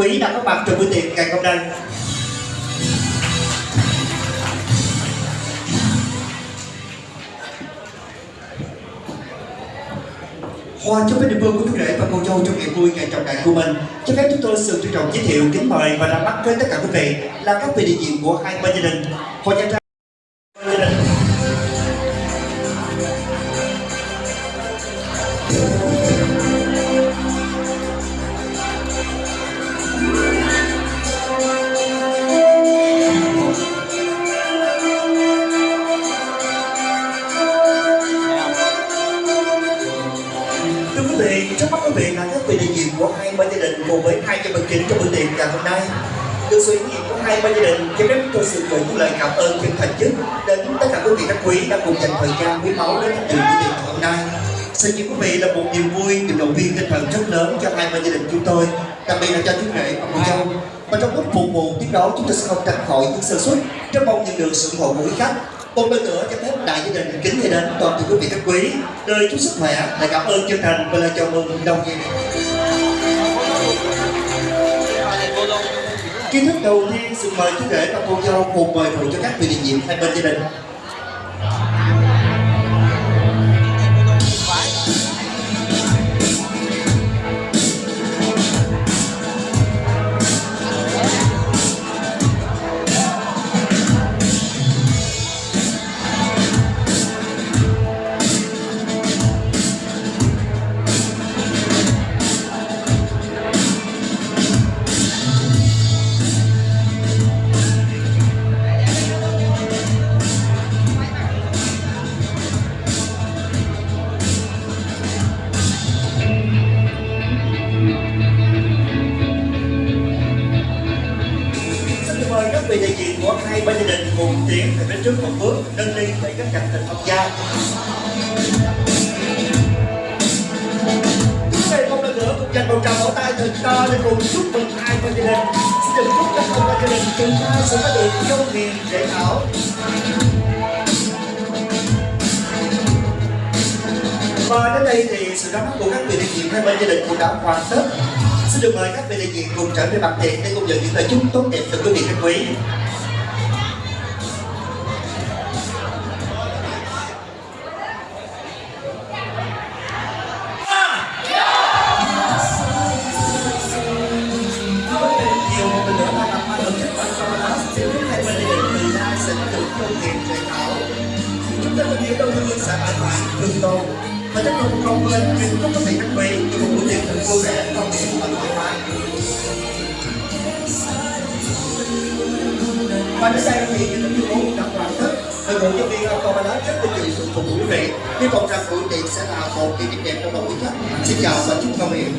quý đã có mặt trong buổi tiệc ngày hôm nay. Hoa chúc với địa phương của chú rể và cô dâu trong ngày vui ngày trọng đại của mình. Cho phép chúng tôi sự trân trọng giới thiệu kính mời và ra mắt với tất cả quý vị là các vị đại diện của hai bên gia đình. Hoa gia trai quý đã cùng dành thời gian quý báu đến tham dự tiệc ngày hôm nay. Xin chúc quý vị là một niềm vui, niềm động viên tinh thần rất lớn cho hai bên gia đình chúng tôi, đặc biệt là cho chú rể và cô dâu. Và trong lúc phục vụ tiếp đó, chúng tôi sẽ không tránh khỏi những sơ suất, rất mong nhận được sự ủng hộ của quý khách. Một lần nữa cho phép đại gia đình kính thay đến toàn thể quý vị khách quý lời chúc sức khỏe, lời cảm ơn chân thành và lời chào mừng đồng nghiệp. Kiến thức đầu tiên xin mời chú rể và cô dâu cùng mời phụ cho các vị đại diện hai bên gia đình. Đã hoàn tất. Xin được mời các vị đại diện cùng trở về mặt tiền để cùng nhận những lời chúc tốt đẹp từ quý vị khách quý. Có công. Chúng ta hương sẽ mãi mãi và chắc không không quên những chúc các vị và. Và đến đây thì những tấm tuyên đã hoàn tất. Đội ngũ nhân viên Automalas rất vinh dự phục vụ quý vị. Hy vọng rằng buổi tiệc sẽ là một kỷ niệm đẹp trong lòng quý khách. Xin chào và chúc công việc.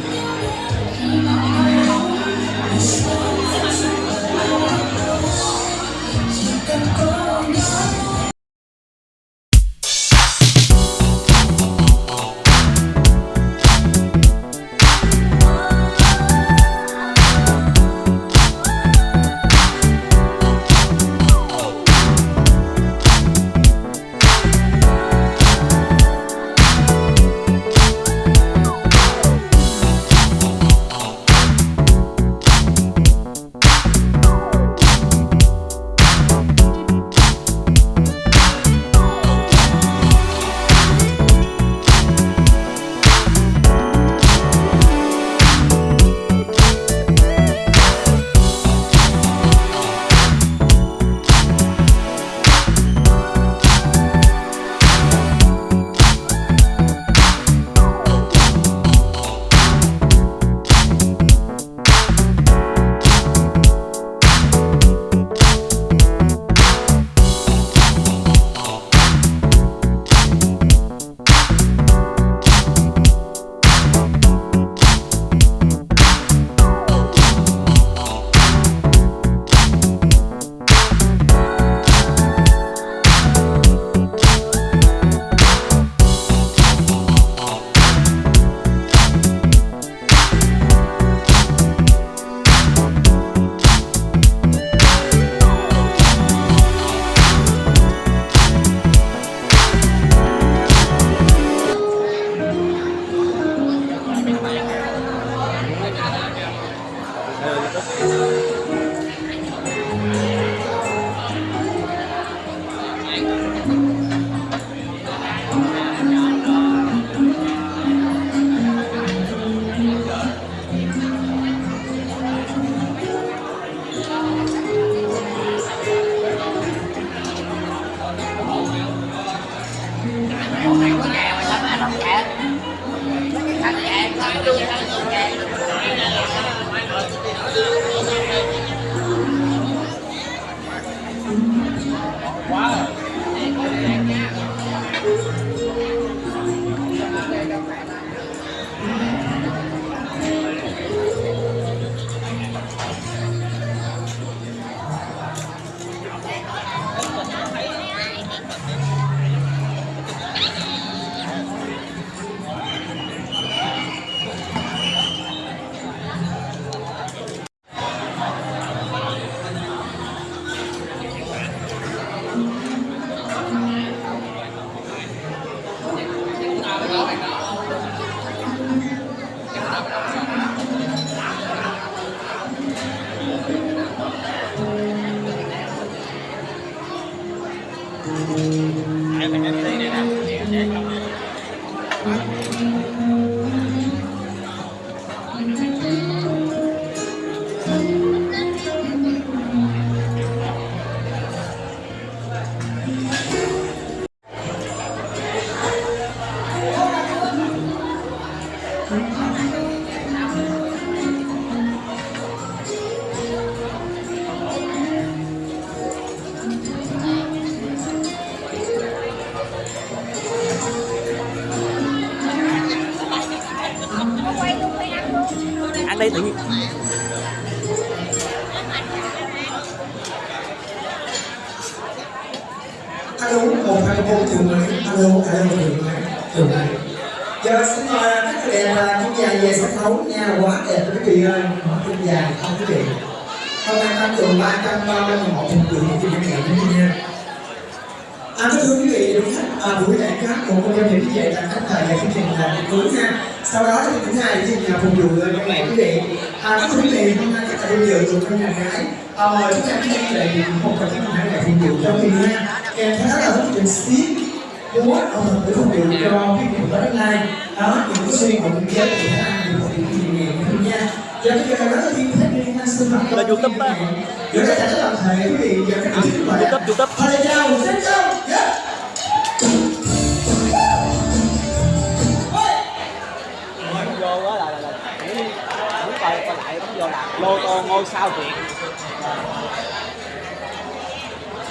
Lô tô ngôi sao việt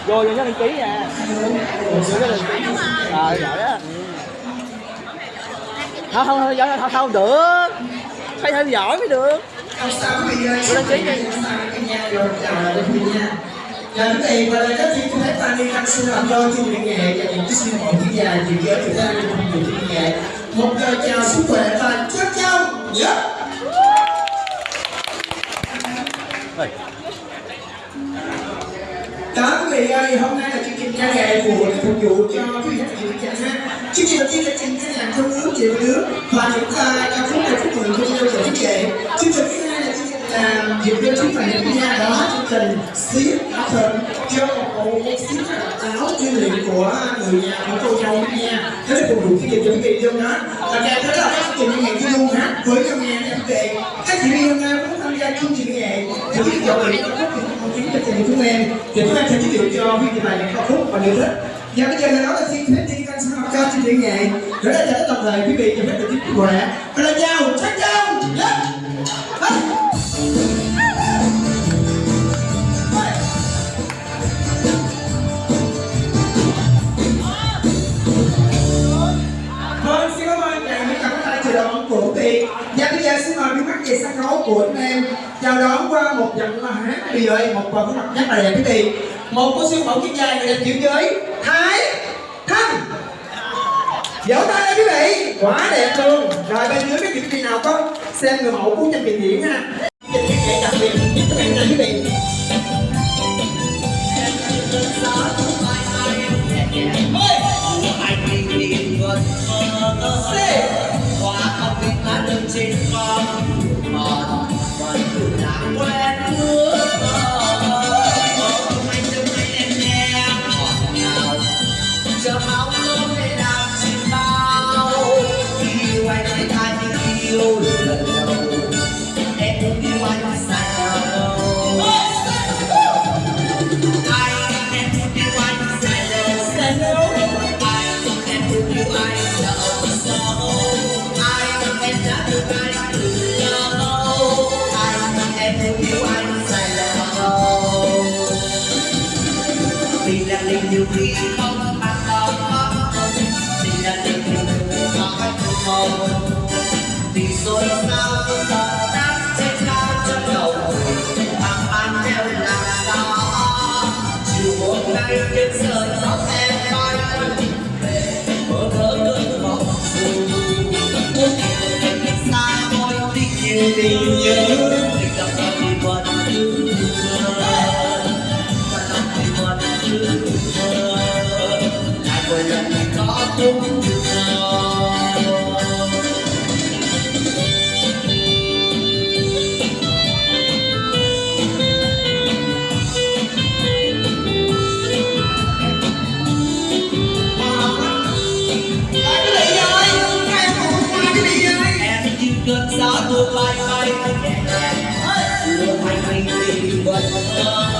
vô cho nhớ đăng ký nha vô cho đăng ký ờ giỏi á ừ. không không không giỏi không không được phải thêm giỏi mới được vô đăng ký đi. Nha, chào nha. Và đây các chị thấy ta đi ăn xin làm đôi chương trình nghệ và những cái xin diễn dài thì giới chúng ta đi cùng chương trình nghệ. Một giờ chào sức khỏe và chúc chào. nhé Ơi, đó quý vị ơi, hôm nay là chương trình ca nghệ của để phục vụ cho quý vị khán giả ha. Chương trình đầu tiên là chương trình làm thương ước chị nước và những ca ca khúc để chúc mừng cho yêu của quý vị. Chương trình thứ hai là chương trình là dịp cho chúng phải của nhà đó chương trình ship áo thần cho một bộ ship áo chuyên liệu của người nhà của cô dâu quý nha. Thế để phục vụ chương trình cho quý vị luôn đó. Và đây theo đó là các chương trình ngày chuyên luôn hát với trong nhà nha quý vị. Các chị em hôm nay cũng gia chương trình nghệ thì quý vị chọn những ca khúc thì không chính cho chương chúng em. Thì chúng em sẽ giới thiệu cho quý vị bài những ca khúc và yêu thích. Và bây giờ là đó là xin phép đi căn sinh học cho chương trình nghệ rồi đây là tất đồng thời quý vị cho phép được tiếp khỏe và là chào chắc chào yeah. Vâng, xin cảm ơn chàng những cặp tay chào đón của quý vị Và bây giờ xin về sân khấu của anh em. Chào đón qua một dòng là hát vị ơi, một vòng mặt rất là đẹp quý vị Một cô siêu mẫu chuyên gia người đẹp chịu giới Thái Thanh. Vỗ tay lên quý vị Quá đẹp luôn. Rồi bên dưới cái chương trình nào có xem người mẫu của chân trình diễn ha. Trình nghệ đặc biệt giúp các bạn này quý vị. Ghế Hãy subscribe cho kênh Ghiền Mì Gõ Để không bỏ lỡ những video hấp dẫn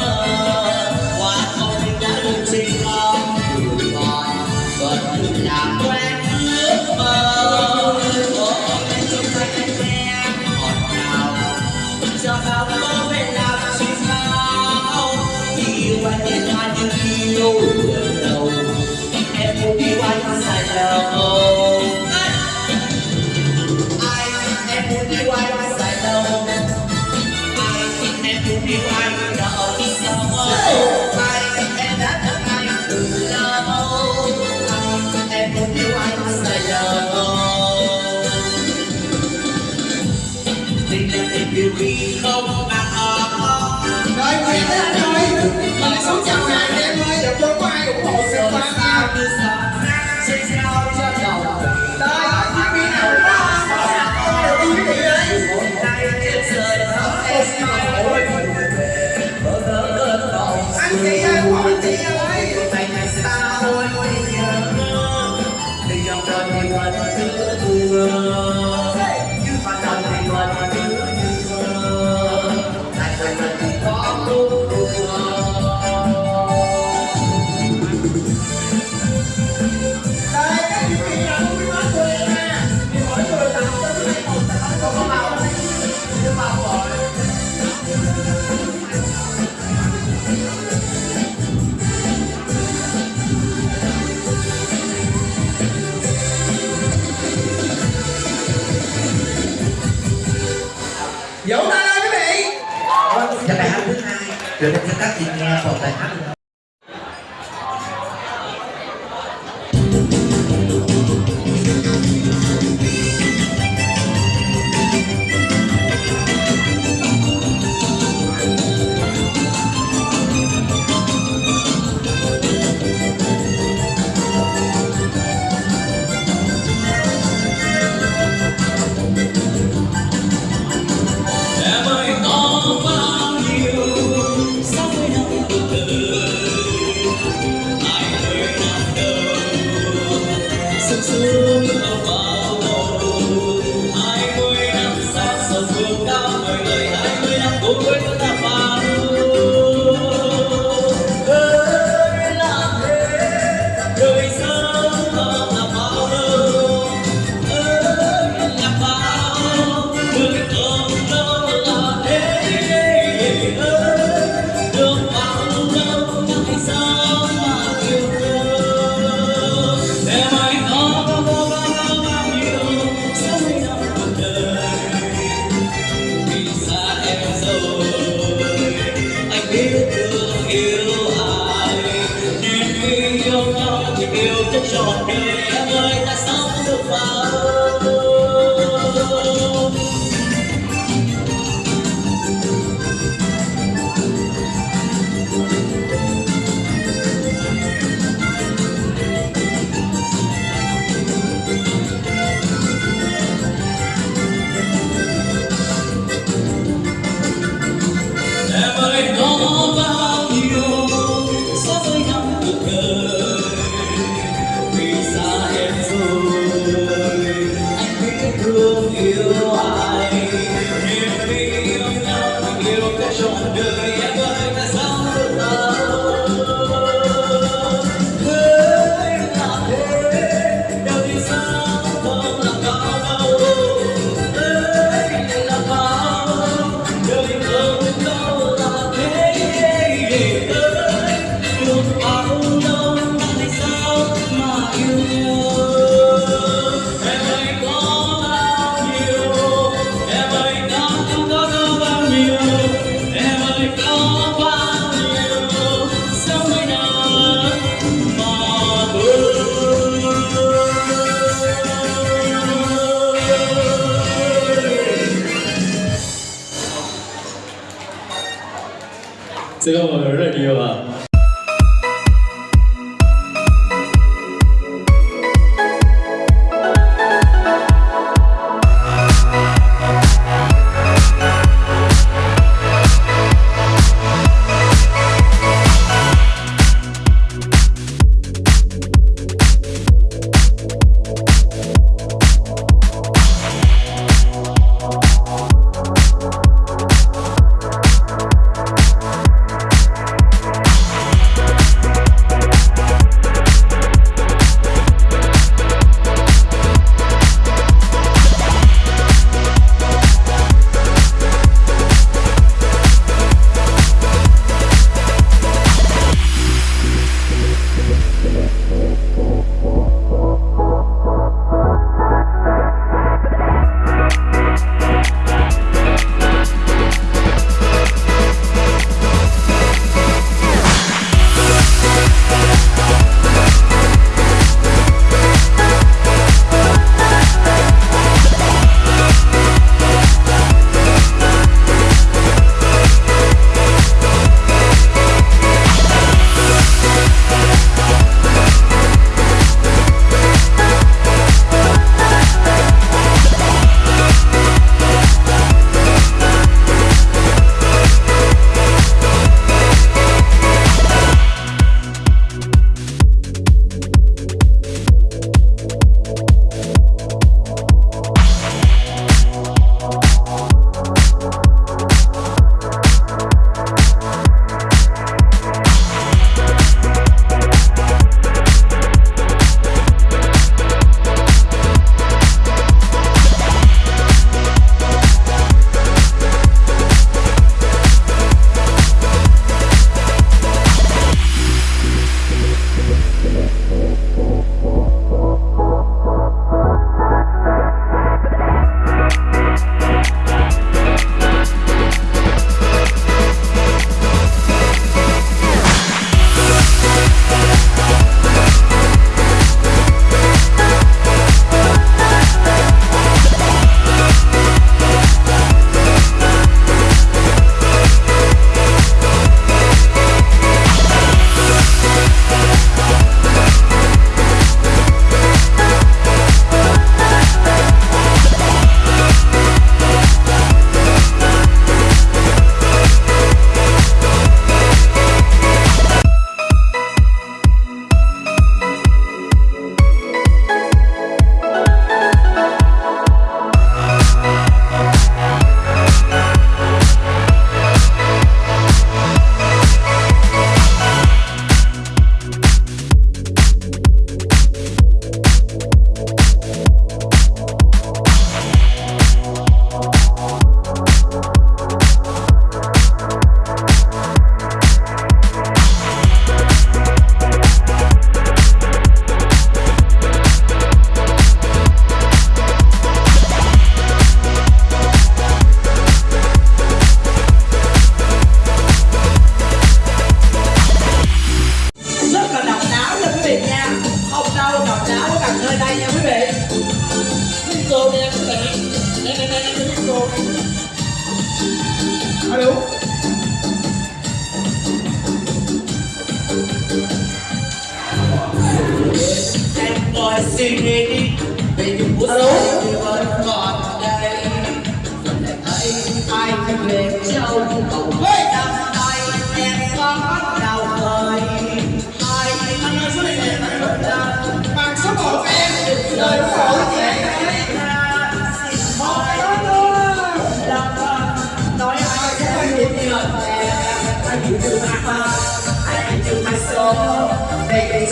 Oh. gửi đến cho các chị nghe phòng tài hát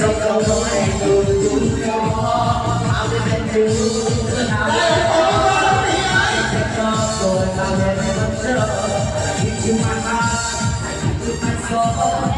không không không hẹn cùng chúng có bao đêm em cứ cứ nào rồi bao đêm em vẫn chờ khi chưa mang mắt hạnh phúc mang số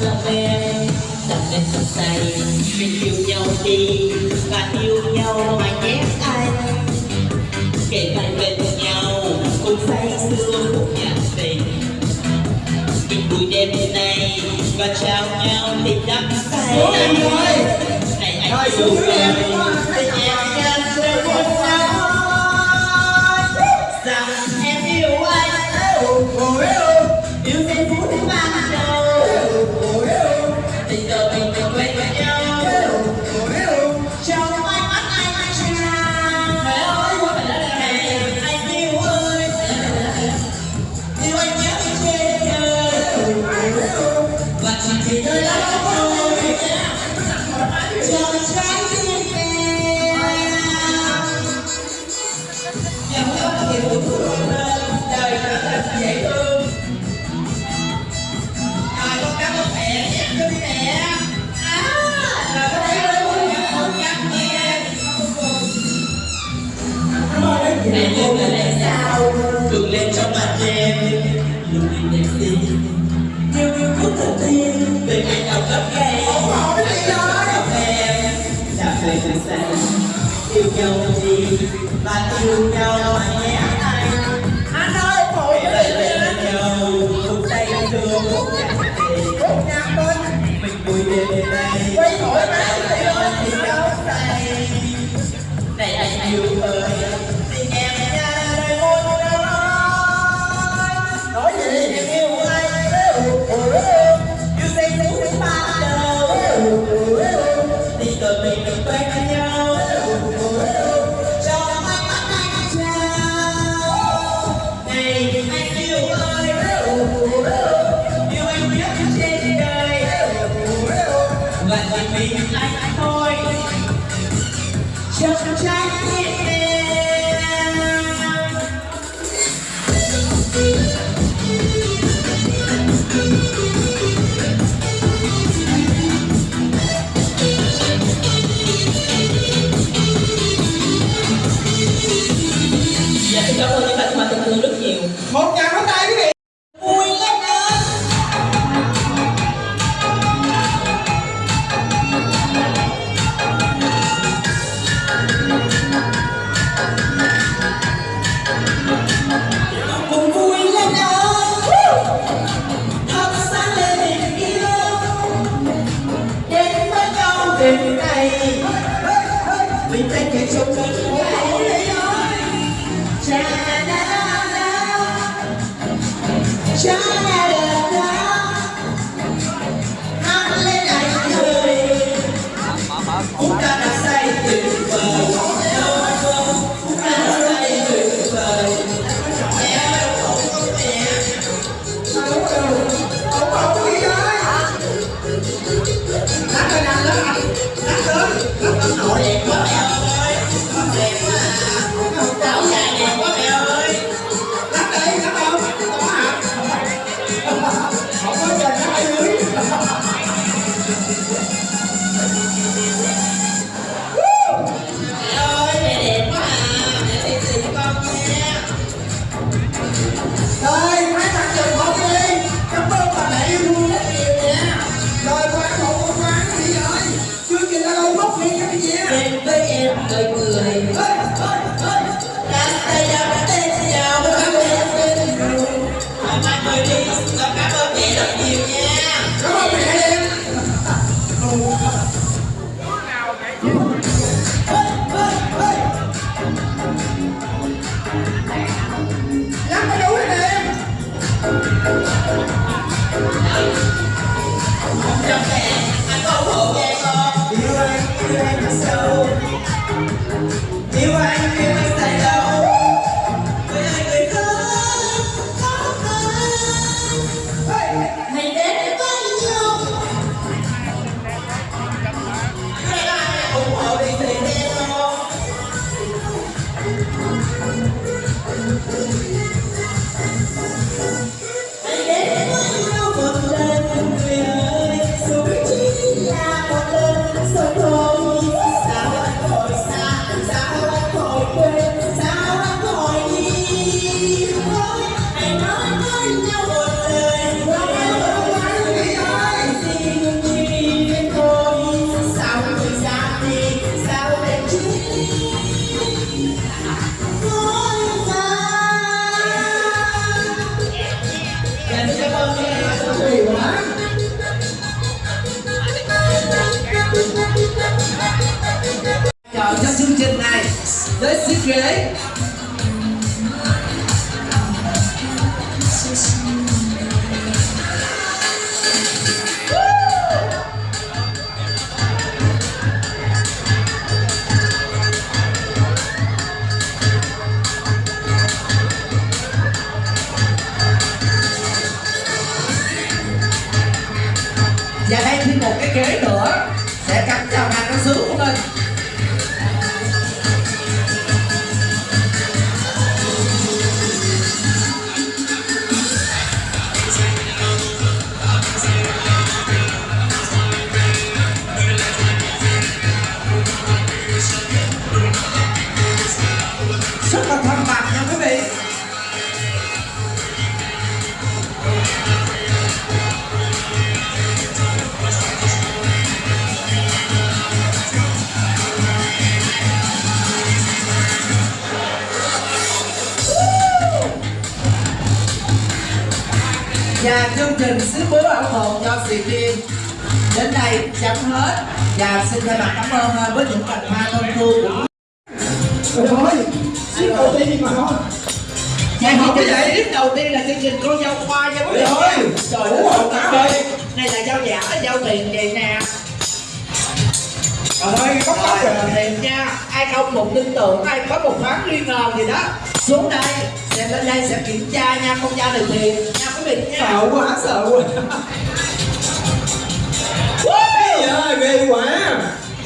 lòng em Tâm lên thật say Mình yêu nhau đi Và yêu nhau mà nhé anh Kể vai bên nhau Cùng say sưa một nhạc tình Mình buổi đêm nay Và chào nhau tình đắm say Này anh yêu em Tình em you.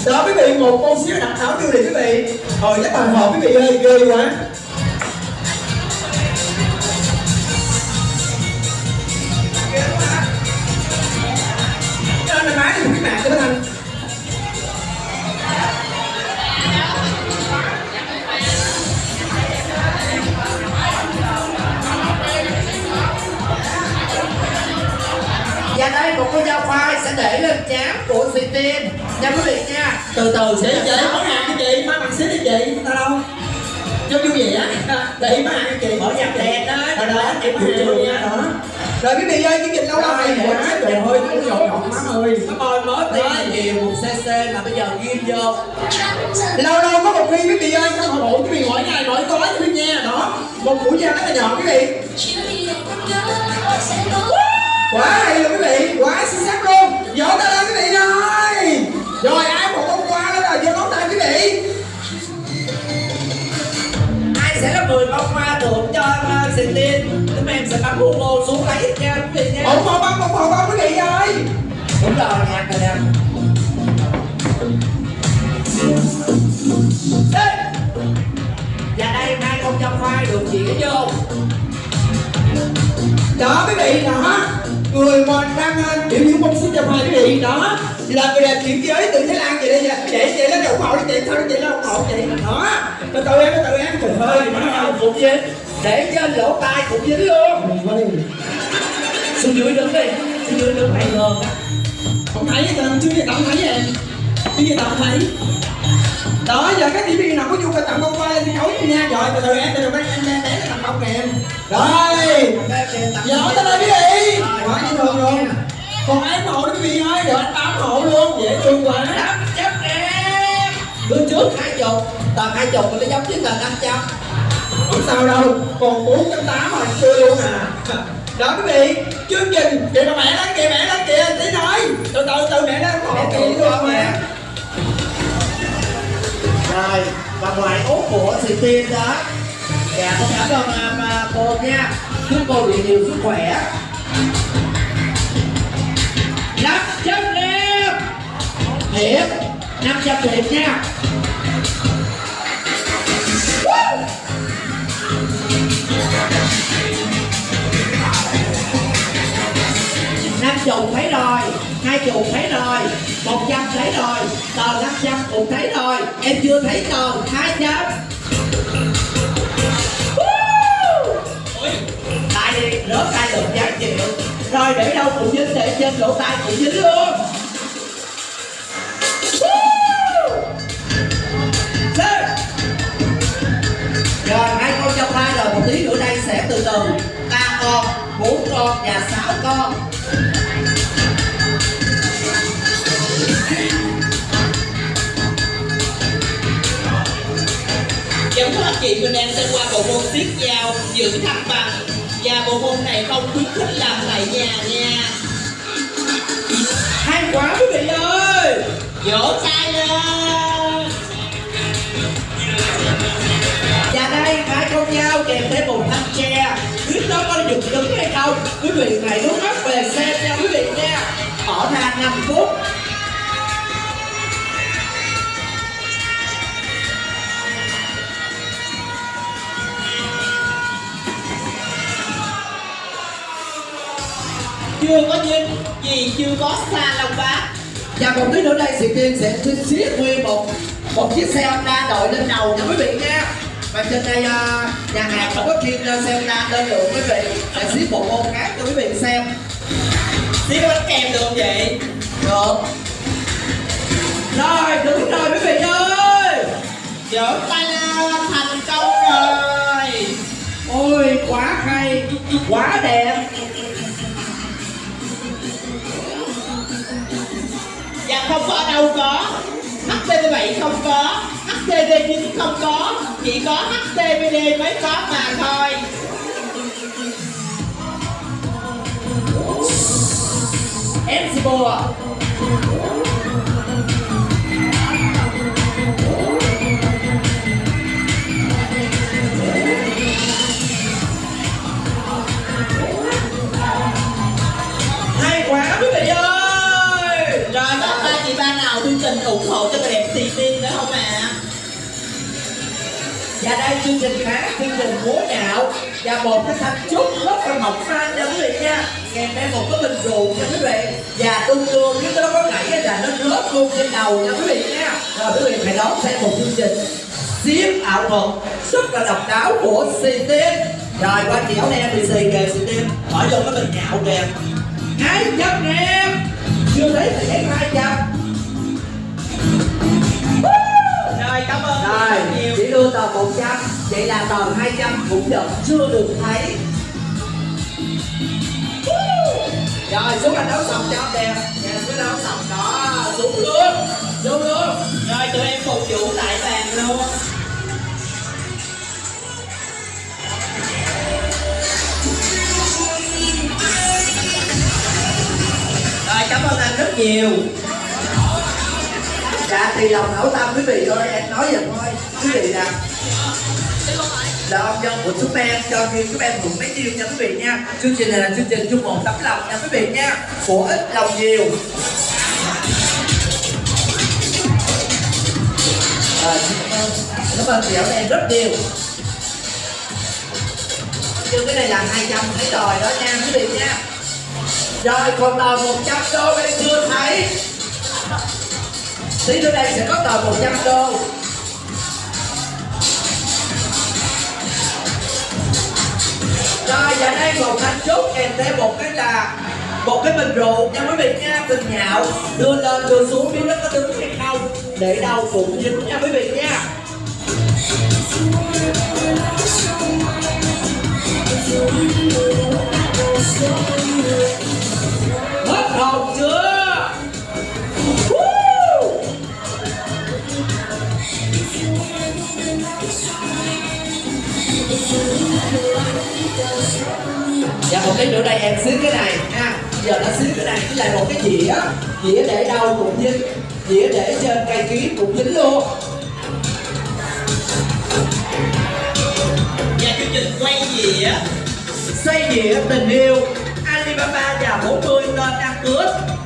Đó quý vị, một con xíu đặt thảo tiêu đi quý vị. Thôi chắc bằng hộp quý vị ơi, ghê quá. Cho nên máy thì một cái mạng cho nó khoai sẽ để lên chán của sĩ tiên. Nha quý vị nha. Từ từ Chị sẽ chị, món hàng cho chị, má bằng xíu đi chị. Tao đâu? Cho vui vẻ Chị, má hàng cho chị. Mở nhạc đèn đó Đó đó, hiểu luôn nha. Đó. Rồi quý vị ơi, chương trình lâu lâu này quá Trời ơi, nó nhột nhột má ơi. Cảm ơn mới tiền nhiều một cc mà bây giờ ghim vô. Lâu lâu có một khi quý vị ơi, không ổn quý vị mỗi ngày mỗi tối cho quý nha. Đó, một mũi dao rất là nhỏ quý vị Quá hay luôn quý vị, quá xuất sắc luôn. Vỗ tay lên quý vị rồi Rồi, ai một bông hoa đó rồi, giơ ngón tay quý vị. Ai sẽ là người bông hoa thưởng cho uh, sĩ tiên chúng em sẽ bu ngô xuống lấy nha quý vị nha. Ổn một bông, một bông bông quý vị ơi. Đúng rồi nhạc rồi nè. Và đây hai con trong khoai được chỉ vô. Đó quý vị đó người mà đang ờ, biểu diễn bông xin cho hai quý vị đó là người đẹp chuyển giới từ thái lan về đây nè để chị nó ủng hộ cho chị thôi chị nó ủng hộ chị. Đó. Từ từ em từ từ em trời ơi bắt đầu cũng dính để trên lỗ tai cũng dính luôn. Xuống dưới đứng đi. Xuống dưới đứng này á không thấy tao chưa gì tao không thấy em. Chưa gì tao không thấy? Đó giờ các viên nào có nhu cầu tặng lên sân khấu đi nha. Rồi từ từ em từ từ em em em bông nè em. Rồi Vỗ tay lên quý vị Quá dễ thương luôn Còn ủng hộ đó quý vị ơi Rồi anh tám hộ luôn. Dễ thương quá. Năm trăm em. Bước trước. Hai chục. Tầm hai chục nó giống như là năm trăm. Không sao đâu. Còn 480 rồi chưa luôn à. Đó quý vị Chương trình. Kìa bà mẹ lên kìa mẹ lên kìa. Tí nói. Từ từ từ mẹ hộ Mẹ kìa mà nè. rồi và ngoài út của sĩ tiên đó dạ con cảm ơn à, mà cô nha. Chúc cô được nhiều sức khỏe. Năm trăm điểm. Thiệt năm trăm điểm nha. Năm chục thấy rồi hai chục thấy rồi một trăm thấy rồi tờ năm trăm cũng thấy rồi. Em chưa thấy tờ hai trăm. Tay lỗ tay được giá chịu. Rồi để đâu cũng dính để trên lỗ tai cũng dính luôn. Rồi, hai con trong hai rồi, một tí nữa đây sẽ từ từ. Ba con, bốn con và sáu con. Vẫn các chị mình đang sẽ qua bộ môn tiếp giao giữ thăng bằng và bộ môn này không khuyến khích làm tại nhà nha. Hay quá quý vị ơi. Vỗ tay lên còn một tí nữa đây chị tiên sẽ xiết nguyên một một chiếc xe Honda đội lên đầu nha quý vị nha. Và trên đây à, nhà hàng không có chuyên à, xe Honda lên được quý vị sẽ xiết một môn khác cho quý vị xem. Xíu bánh kem được không vậy? Được. Rồi, đúng rồi quý vị ơi. Giỡn tay lên thành công rồi. Ôi, quá hay, quá đẹp. Không có đâu có. HTV7 không có HTV9 không có, Chỉ có HTVD mới có mà thôi. MC Bùa. Và đây chương trình khác chương trình múa nhạo. Và một cái thanh trúc rất là mỏng manh nha quý vị nha. Kèm theo một cái bình rượu nha quý vị. Và tương đương với cái có gãy là nó rớt luôn trên đầu nha quý vị nha. Rồi quý vị hãy đón xem một chương trình xiếm ảo thuật rất là độc đáo của CT rồi qua chị áo em thì xì kề CT hỏi vô cái bình nhạo kìa. Hai trăm em chưa thấy thì thấy hai trăm rồi chỉ đưa tờ 100 vậy là tờ 200 cũng vẫn chưa được thấy. Rồi xuống anh đấu sòng cho đẹp. Nhà cứ đấu sòng. Đó xuống luôn xuống. Luôn Rồi tụi em phục vụ tại bàn luôn. Rồi cảm ơn anh rất nhiều dạ thì lòng hảo tâm quý vị ơi em nói vậy thôi. Quý vị nè là dạ, ông dân của chúng em cho khi chúng em cũng mấy nhiêu nha quý vị nha. Chương trình này là chương trình chung một tấm lòng nha quý vị nha. Của ít lòng nhiều. À, cảm ơn cảm ơn chị em rất nhiều. Chương cái này là 200 thấy rồi đó nha quý vị nha. Rồi còn tờ 100 đô em chưa thấy tí nữa đây sẽ có tờ 100 đô. Rồi và đây một thanh trúc, kèm theo một cái là một cái bình rượu. Nha quý vị nha bình nhạo, đưa lên, đưa xuống, biết nó có đứng hay không, để đâu cũng dính, nha quý vị nha. Hết hồn chưa? Dạ một cái nữa đây em xíu cái này. Ha Giờ nó xíu cái này với lại một cái dĩa. Dĩa để đâu cũng dính. Dĩa để trên cây kiếm cũng dính luôn. Và chương trình quay á Xây dĩa tình yêu. Alibaba và 40 tên ăn cướp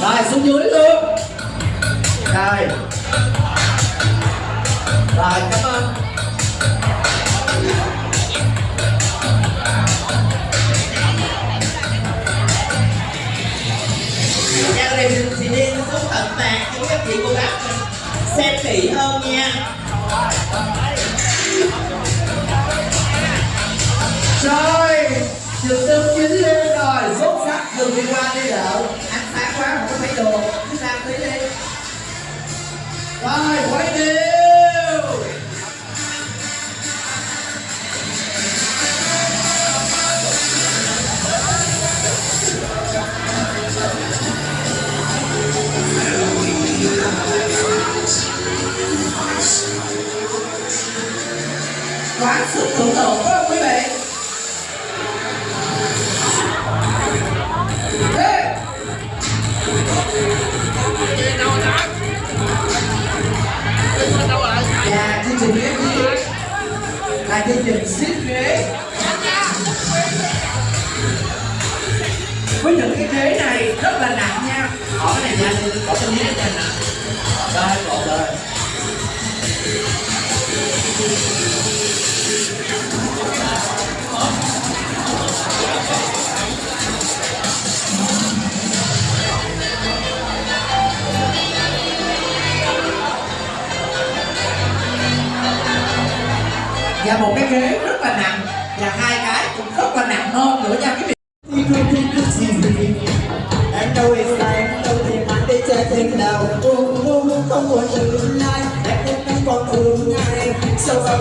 rồi xuống dưới luôn. Rồi rồi cảm ơn. Nhà này mình sẽ đi xuống tận mạc cho các chị cô xem kỹ hơn nha. Rồi, trường tương chính lên rồi, xuất sắc đừng đi qua đi đậu đồ sang tí đi quay điêu quán sự thủ tục và một cái ghế rất là nặng và hai cái cũng rất là nặng hơn nữa nha quý vị Em đâu đâu thì đi chơi thêm nào? Không muốn Em còn Sâu vào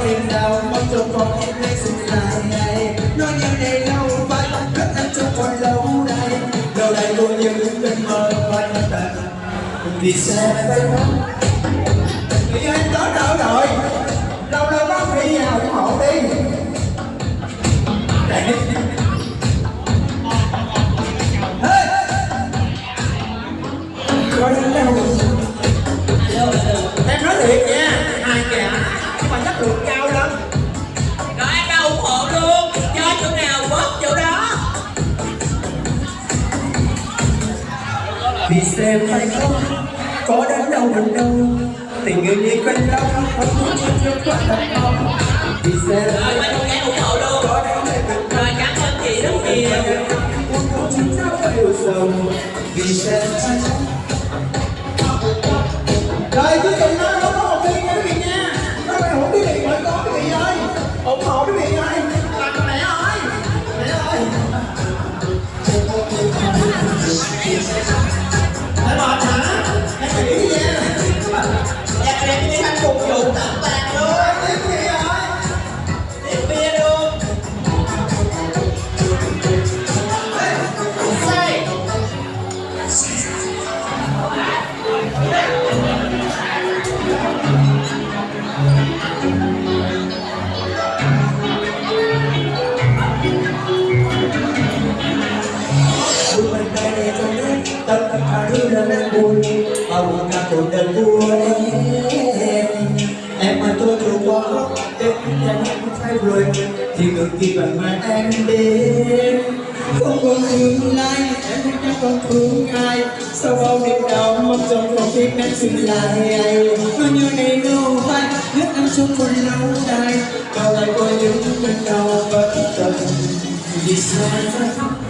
mong em nay lại Nói này lâu rất anh trong còn lâu đây Lâu đây vô những cơn mơ tận Vì sao phải Vì xem phải không Có đến đâu đến đâu Tình người đi quanh đâu Không muốn cho chưa quá thật không Vì xem rồi ủng hộ luôn Có đến đây đến rồi cảm ơn chị rất nhiều Chúng ta phải yêu sầu Vì xem phải không Rồi quý vị nói nghĩ vậy đẹp như hạnh phúc dụng tặng bạn luôn. Tôi đã của em Em mà tôi chưa quá khóc Em anh em phải rồi Thì ngược kỳ bằng mà em đến Không còn tương lai Em không chắc còn thương ai Sau bao đêm đau Mong trong phòng tim em dừng lại Bao như ngày lâu vai Nhất em xuống còn lâu dài. Bao lại có những cơn đau bất tận Vì sao em phải khóc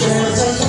Sure.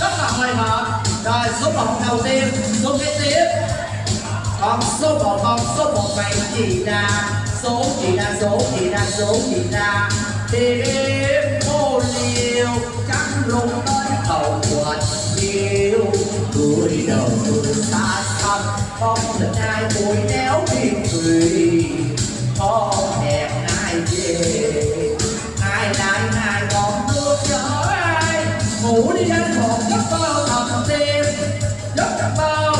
Rất là hồi hộp rồi số một đầu tiên, số kế tiếp. Còn số một, còn số một này chị là số chị là số chị là số chị là đêm ô liều trắng lùng tới hậu quật yêu cúi đầu người xa xăm không lần ai vui néo miên cười không hẹn ai về, ai lại, ai còn nước chở ngủ đi đến một giấc mơ thầm tim giấc mơ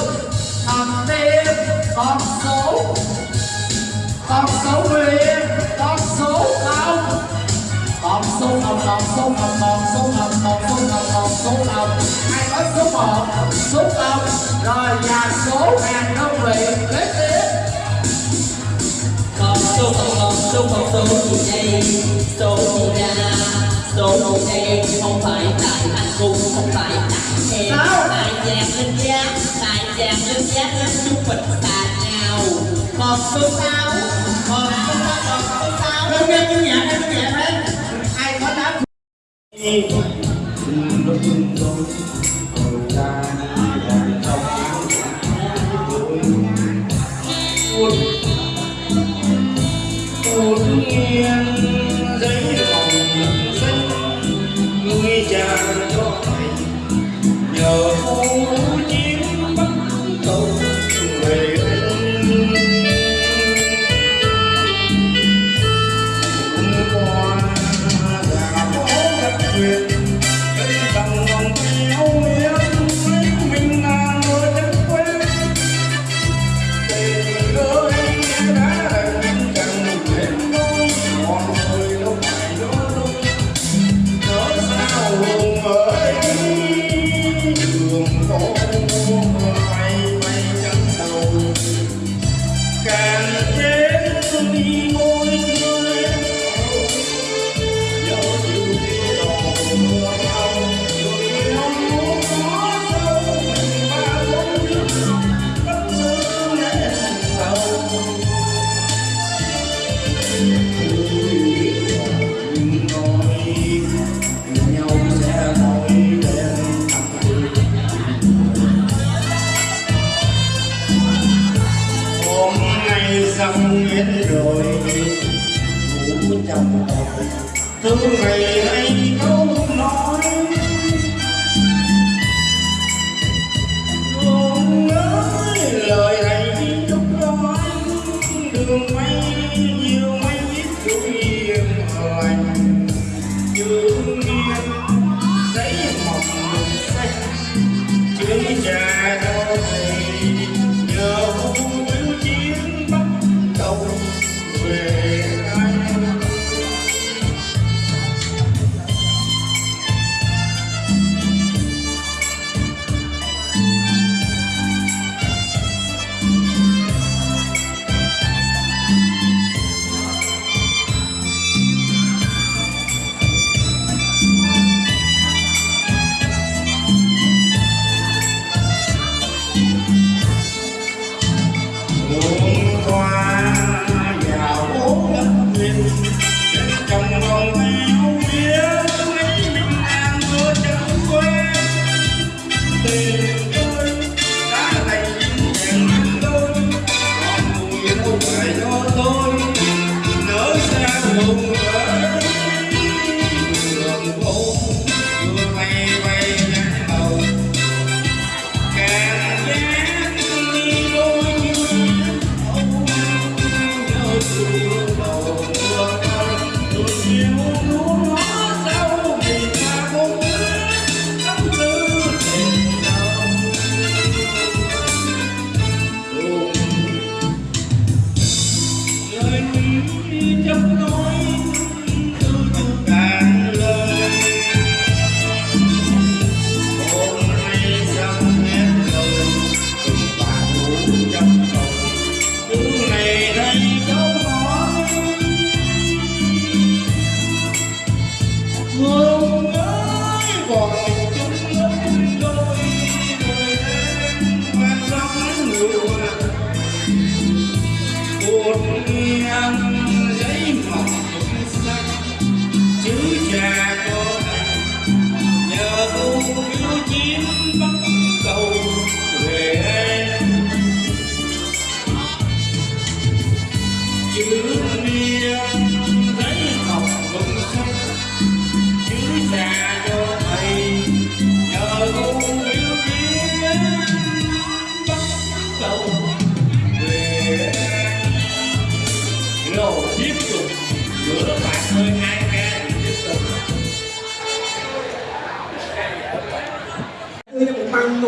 thầm tim con số con số nguyên con số không con số không con số không con số không con số không con số không ai nói số một số không rồi và số hàng đơn vị kế tiếp Con số không con số không số gì đây Số gì ra gì đây không phải tại anh cũng không phải tại em. Sao? Tại chàng lên giá Tại chàng lên giá đến chúng mình xa nhau Con số sáu. Con số sáu Con số sáu. Em nghe tiếng nhạc em nhạc đấy. Ai có đáp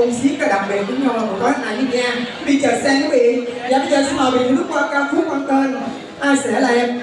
cho một băng xiết đặc biệt với nhau là một gói này với nha đi chờ xe quý vị và bây giờ xin mời vị lúc qua ca khúc mang tên, ai sẽ là em?